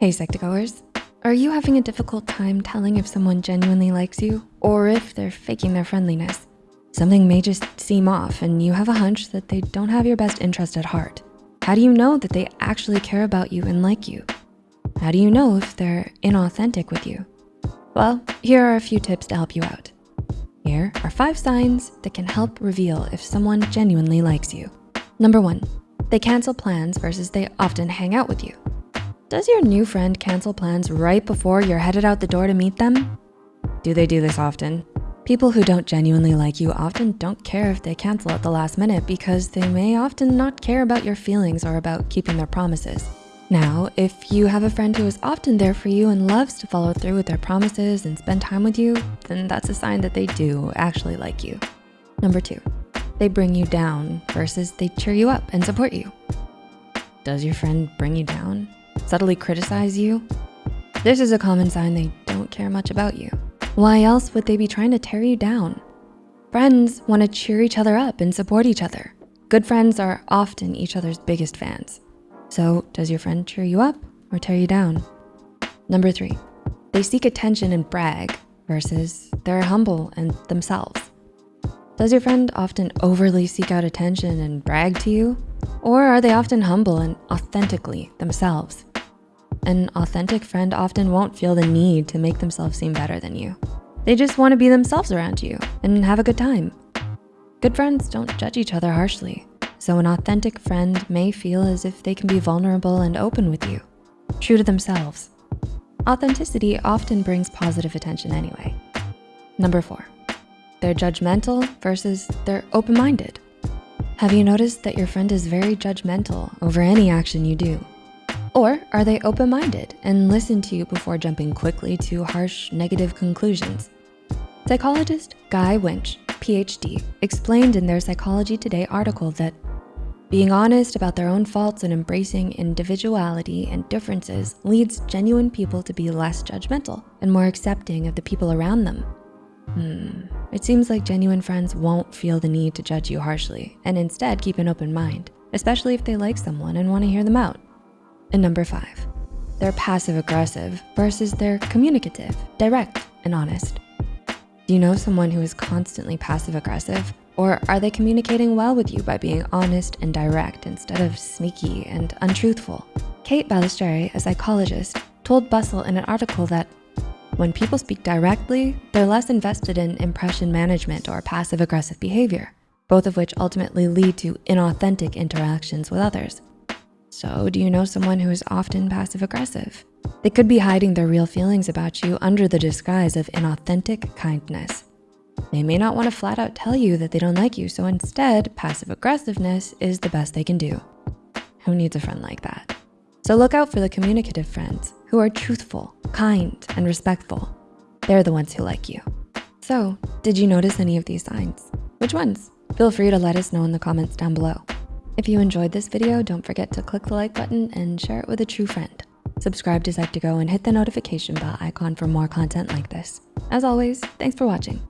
Hey Psych2Goers, are you having a difficult time telling if someone genuinely likes you or if they're faking their friendliness? Something may just seem off and you have a hunch that they don't have your best interest at heart. How do you know that they actually care about you and like you? How do you know if they're inauthentic with you? Well, here are a few tips to help you out. Here are five signs that can help reveal if someone genuinely likes you. Number one, they cancel plans versus they often hang out with you. Does your new friend cancel plans right before you're headed out the door to meet them? Do they do this often? People who don't genuinely like you often don't care if they cancel at the last minute because they may often not care about your feelings or about keeping their promises. Now, if you have a friend who is often there for you and loves to follow through with their promises and spend time with you, then that's a sign that they do actually like you. Number two, they bring you down versus they cheer you up and support you. Does your friend bring you down? Subtly criticize you, this is a common sign they don't care much about you. Why else would they be trying to tear you down? Friends wanna cheer each other up and support each other. Good friends are often each other's biggest fans. So does your friend cheer you up or tear you down? Number three, they seek attention and brag versus they're humble and themselves. Does your friend often overly seek out attention and brag to you? Or are they often humble and authentically themselves? An authentic friend often won't feel the need to make themselves seem better than you. They just wanna be themselves around you and have a good time. Good friends don't judge each other harshly. So an authentic friend may feel as if they can be vulnerable and open with you, true to themselves. Authenticity often brings positive attention anyway. Number four, they're judgmental versus they're open-minded. Have you noticed that your friend is very judgmental over any action you do? Or are they open-minded and listen to you before jumping quickly to harsh negative conclusions? Psychologist Guy Winch, PhD, explained in their Psychology Today article that being honest about their own faults and embracing individuality and differences leads genuine people to be less judgmental and more accepting of the people around them. Hmm, it seems like genuine friends won't feel the need to judge you harshly and instead keep an open mind, especially if they like someone and wanna hear them out. And number five, they're passive aggressive versus they're communicative, direct, and honest. Do you know someone who is constantly passive aggressive? Or are they communicating well with you by being honest and direct instead of sneaky and untruthful? Kate Balestrieri, a psychologist, told Bustle in an article that when people speak directly, they're less invested in impression management or passive aggressive behavior, both of which ultimately lead to inauthentic interactions with others. So do you know someone who is often passive aggressive? They could be hiding their real feelings about you under the disguise of inauthentic kindness. They may not wanna flat out tell you that they don't like you, so instead, passive aggressiveness is the best they can do. Who needs a friend like that? So look out for the communicative friends who are truthful, kind, and respectful. They're the ones who like you. So did you notice any of these signs? Which ones? Feel free to let us know in the comments down below. If you enjoyed this video, don't forget to click the like button and share it with a true friend. Subscribe to Psych2Go and hit the notification bell icon for more content like this. As always, thanks for watching.